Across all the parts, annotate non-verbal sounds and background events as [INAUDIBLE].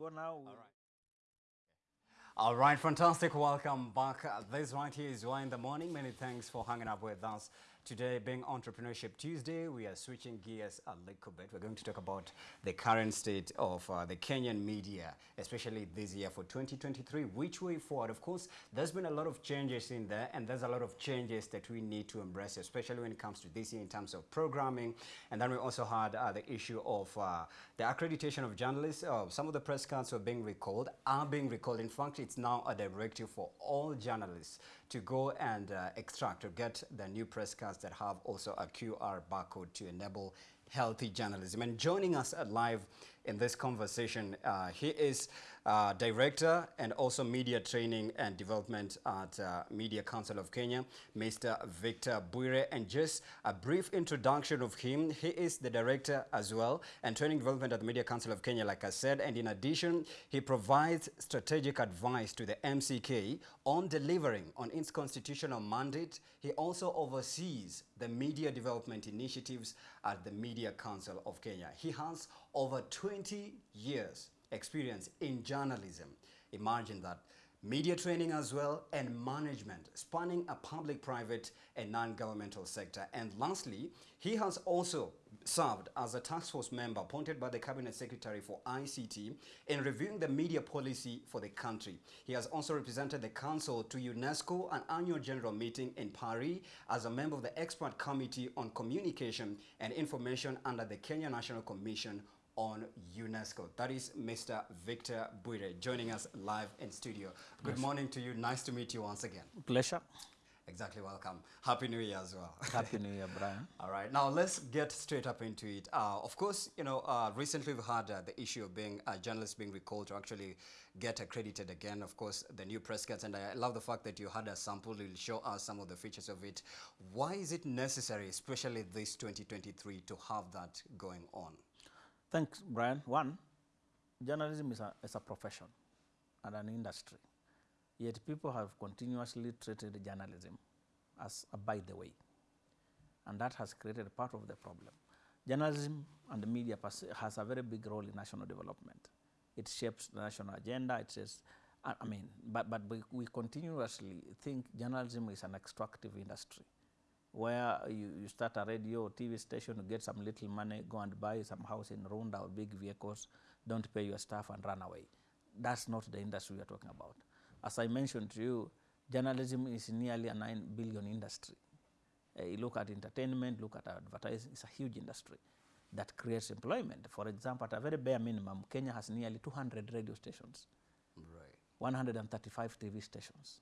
go now. All right. All right, fantastic. Welcome back. Uh, This right here is Why in the Morning. Many thanks for hanging up with us. Today, being Entrepreneurship Tuesday, we are switching gears a little bit. We're going to talk about the current state of uh, the Kenyan media, especially this year for 2023. Which way forward? Of course, there's been a lot of changes in there, and there's a lot of changes that we need to embrace, especially when it comes to this year in terms of programming. And then we also had uh, the issue of uh, the accreditation of journalists. Uh, some of the press cards were being recalled, are being recalled. In fact, it's now a directive for all journalists to go and uh, extract or get the new press cards that have also a QR barcode to enable healthy journalism. And joining us live in this conversation, uh, he is uh, Director and also Media Training and Development at uh, Media Council of Kenya, Mr. Victor Bwire. And just a brief introduction of him, he is the Director as well and Training Development at the Media Council of Kenya, like I said. And in addition, he provides strategic advice to the MCK on delivering on its constitutional mandate. He also oversees the media development initiatives at the Media Council of Kenya. He has over 20 years experience in journalism. Imagine that. Media training as well and management, spanning a public, private and non-governmental sector. And lastly, he has also served as a task force member appointed by the Cabinet Secretary for ICT in reviewing the media policy for the country. He has also represented the Council to UNESCO, an annual general meeting in Paris, as a member of the Expert Committee on Communication and Information under the Kenya National Commission on UNESCO. That is Mr. Victor Bwire joining us live in studio. Good morning to you. Nice to meet you once again. Pleasure. Exactly, welcome. Happy New Year as well. Happy New Year, [LAUGHS] Brian. All right, now let's get straight up into it. Uh, of course, you know, uh, recently we've had uh, the issue of being a journalist being recalled to actually get accredited again. Of course, the new press cards, and I love the fact that you had a sample. You'll show us some of the features of it. Why is it necessary, especially this 2023, to have that going on? Thanks, Brian. One, journalism is a, is a profession and an industry. Yet people have continuously treated journalism as a by the way. And that has created part of the problem. Journalism and the media has a very big role in national development. It shapes the national agenda. It says, I mean, but, but we, we continuously think journalism is an extractive industry where you, you start a radio or TV station, you get some little money, go and buy some house in Runda or big vehicles, don't pay your staff and run away. That's not the industry we are talking about. As I mentioned to you, journalism is nearly a 9 billion industry. Uh, you look at entertainment, look at advertising, it's a huge industry that creates employment. For example, at a very bare minimum, Kenya has nearly 200 radio stations, Right. 135 TV stations,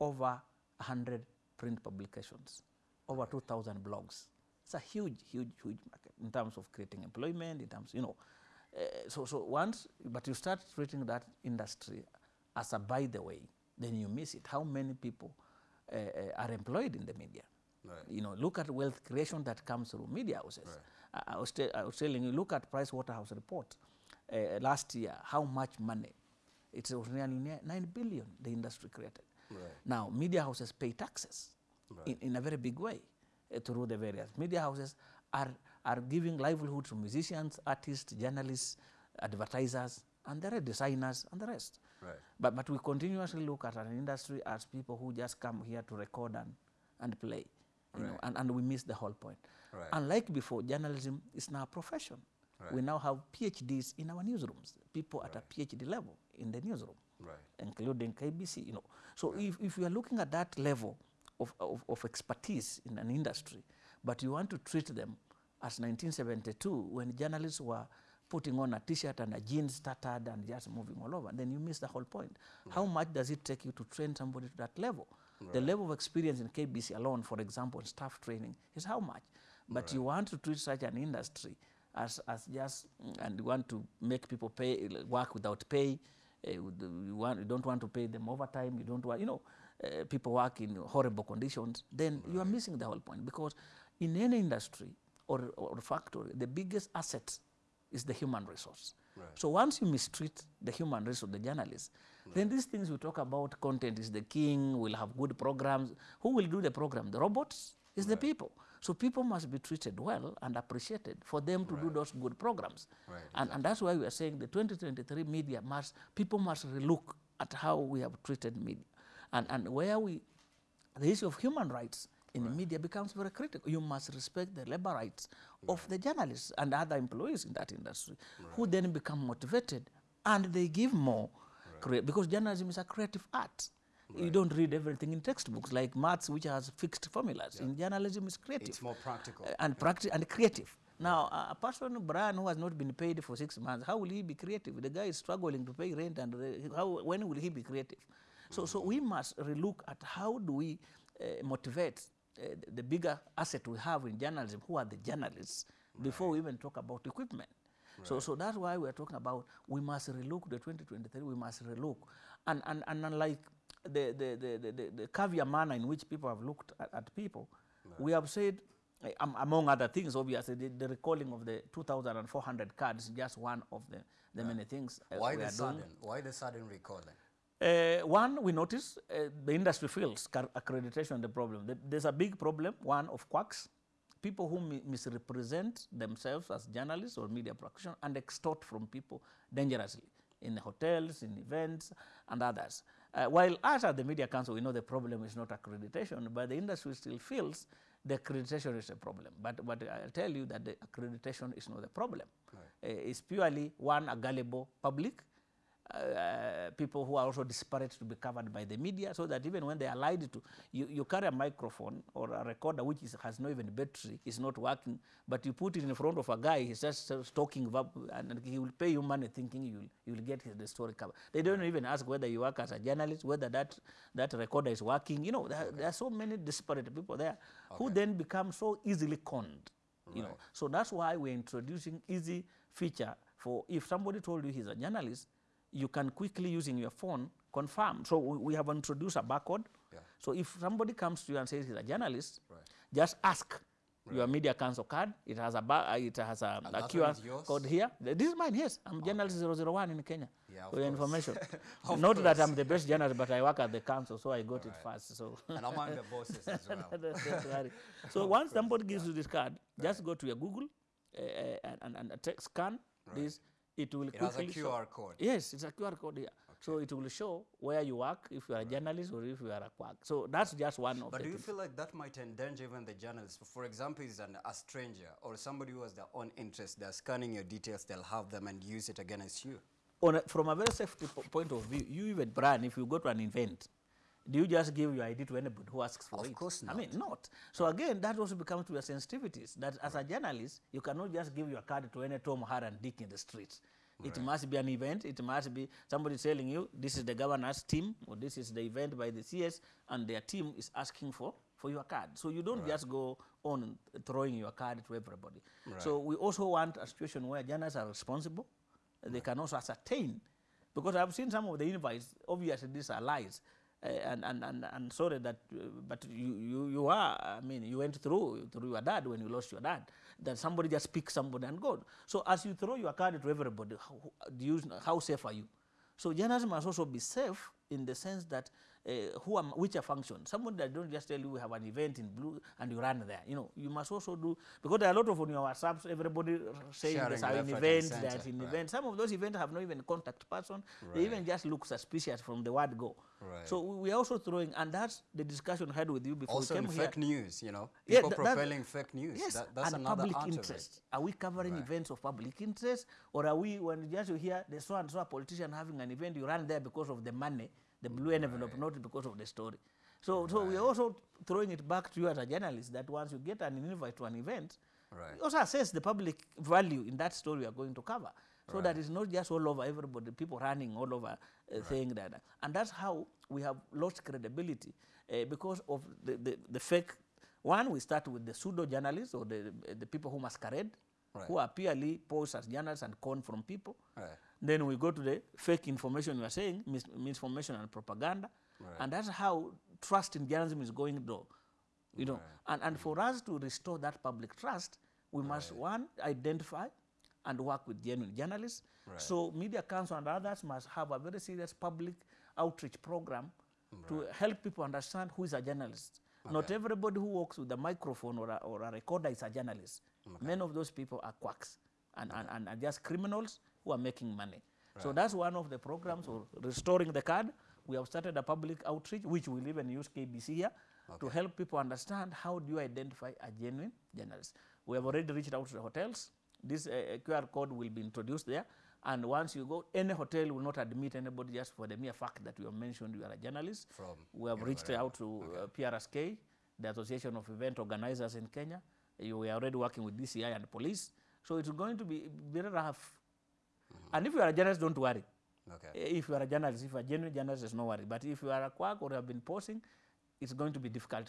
over 100 print publications, over 2,000 blogs. It's a huge, huge, huge market in terms of creating employment, in terms, you know. Uh, so, so once, but you start treating that industry as a by the way, then you miss it. How many people uh, are employed in the media? Right. You know, look at wealth creation that comes through media houses. I, I, was I was telling you, look at Price Waterhouse report uh, last year, how much money. It was nearly 9 billion the industry created. Right. Now, media houses pay taxes Right. in, in a very big way uh, through the various. Media houses are, are giving livelihood to musicians, artists, journalists, advertisers, and the designers, and the rest. Right. But, but we continuously look at an industry as people who just come here to record and, and play, you know, and, and we miss the whole point. Right. Unlike before, journalism is now a profession. Right. We now have PhDs in our newsrooms, people at a PhD level in the newsroom, Right. including KBC, you know. So if, if you are looking at that level of, of, of expertise in an industry, but you want to treat them as 1972 when journalists were putting on a t-shirt and a jeans started and just moving all over, then you miss the whole point. How much does it take you to train somebody to that level? The level of experience in KBC alone, for example, in staff training, is how much? But you want to treat such an industry as, as just, mm, and you want to make people pay, work without pay, uh, you, want, you don't want to pay them overtime, you don't want, you know, uh, people work in horrible conditions, then right. you are missing the whole point. Because in any industry or, or factory, the biggest asset is the human resource. Right. So once you mistreat the human resource, the journalists, then these things we talk about, content is the king, we'll have good programs. Who will do the program? The robots? Is the people. So people must be treated well and appreciated for them to do those good programs. Right, And, and that's why we are saying the 2023 media must, people must relook at how we have treated media. And, and where we, the issue of human rights in the media becomes very critical. You must respect the labor rights of the journalists and other employees in that industry, who then become motivated and they give more, because journalism is a creative art. You don't read everything in textbooks like maths, which has fixed formulas. In journalism, it's creative It's more practical. uh, and practice and creative. Now, a- person, Brian, who has not been paid for six months, how will he be creative? The guy is struggling to pay rent, and uh, how, when will he be creative? So, so we must relook at how do we uh, motivate uh, the- bigger asset we have in journalism, who are the journalists, before we even talk about equipment. So, so that's why we're talking about we must relook the 2023, we must relook. And, and, and unlike the, the, the, the, the, the caviar manner in which people have looked at, at people, we have said, um, among other things, obviously, the, the recalling of the 2,400 cards is just one of the, the many things uh, Why we the are doing. sudden? Why the sudden recalling? Uh, one, we notice uh, the industry feels accreditation the problem. The- There's a big problem, one of quacks, people who mi- misrepresent themselves as journalists or media practitioners and extort from people dangerously in hotels, in events, and others. Uh, while us at the Media Council, we know the problem is not accreditation, but the industry still feels the accreditation is a problem. But, but I'll tell you that the accreditation is not the problem. Uh, it's purely, one, a gullible public, uh, people who are also disparate to be covered by the media so that even when they are lied to, you, you carry a microphone or a recorder which is, has no even battery, is not working, but you put it in front of a guy, he's just uh, talking and he will pay you money thinking you will, you will get his, the story covered. They don't even ask whether you work as a journalist, whether that, that recorder is working. You know, there, there are so many disparate people there who then become so easily conned. You know, so that's why we're introducing easy feature for if somebody told you he's a journalist, you can quickly using your phone confirm. So we, we have introduced a barcode. Yeah. So if somebody comes to you and says he's a journalist, Right. just ask your media council card. It has a ba- uh, it has a, a QR code here. This is mine. Yes, I'm journalist 001 in Kenya. Yeah, of for your course. information. [LAUGHS] Of Not that. I'm the best journalist, but I work at the council, so I got it first. So. And among the bosses as [LAUGHS] well. Worry. [LAUGHS] so once somebody gives you this card, just go to your Google uh, uh, and, and, and scan this. It will It has a QR show. Code. Yes, it's a QR code here. So it will show where you work, if you are a journalist or if you are a quack. So that's just one of But do you things. feel like that might endanger even the journalist? For example, is an, a stranger or somebody who has their own interest, they're scanning your details, they'll have them and use it against you. On a, from a very safety po- point of view, you even, Brian, if you go to an event, do you just give your ID to anybody who asks for Of it? Of course not. I mean, not. So again, that also becomes to your sensitivities. That as a journalist, you cannot just give your card to any Tom, Har, and Dick in the streets. It must be an event. It must be somebody telling you this is the governor's team or this is the event by the CS, and their team is asking for for your card. So you don't just go on throwing your card to everybody. So we also want a situation where journalists are responsible. They can also ascertain because I've seen some of the invites. Obviously, these are lies, and, and and and sorry that, uh, but you you you are. I mean, you went through through your dad when you lost your dad. That somebody just picked somebody and go. So as you throw your card to everybody, how, do you, how safe are you? So journalism must also be safe in the sense that uh, who are, which are function. Somebody that don't just tell you we have an event in blue and you run there. You know, you must also do because there are a lot of on your WhatsApps. Everybody saying there's an event, there's an right. event. Some of those events have no even contact person. Right. They even just look suspicious from the word go. Right. So we are also throwing, and that's the discussion I had with you before Also we came here. fake news, you know, Yeah, people that- profiling fake news. Yes, that, that's and another public interest. Are we covering right. events of public interest, or are we, when just you hear the so and so politician having an event, you run there because of the money, the blue envelope, not because of the story. So, so we're also throwing it back to you as a journalist that once you get an invite to an event, Right. you also assess the public value in that story you are going to cover. So that it's not just all over everybody, people running all over uh, saying that. And that's how we have lost credibility uh, because of the, the, the fake. One, we start with the pseudo journalists or the, the people who masquerade, who are purely posed as journalists and con from people. Right. Then we go to the fake information you are saying, mis- misinformation and propaganda. And that's how trust in journalism is going low. You know, and, and for us to restore that public trust, we must one identify and work with genuine journalists. So Media Council and others must have a very serious public outreach program to help people understand who is a journalist. Not everybody who walks with a microphone or a, or a recorder is a journalist. Many of those people are quacks and, and, and are just criminals who are making money. So that's one of the programs for restoring the card. We have started a public outreach, which will even use KBC here, to help people understand how do you identify a genuine journalist. We have already reached out to the hotels. This uh, QR code will be introduced there. And once you go, any hotel will not admit anybody just for the mere fact that you have mentioned you are a journalist. From we have reached out to uh, PRSK, the Association of Event Organizers in Kenya. You, we are already working with DCI and police. So it's going to be very rough. Mm-hmm. And if you are a journalist, don't worry. Okay. Eh, if you are a journalist, if you are a genuine journalist, there's no worry. But if you are a quack or have been posing, it's going to be difficult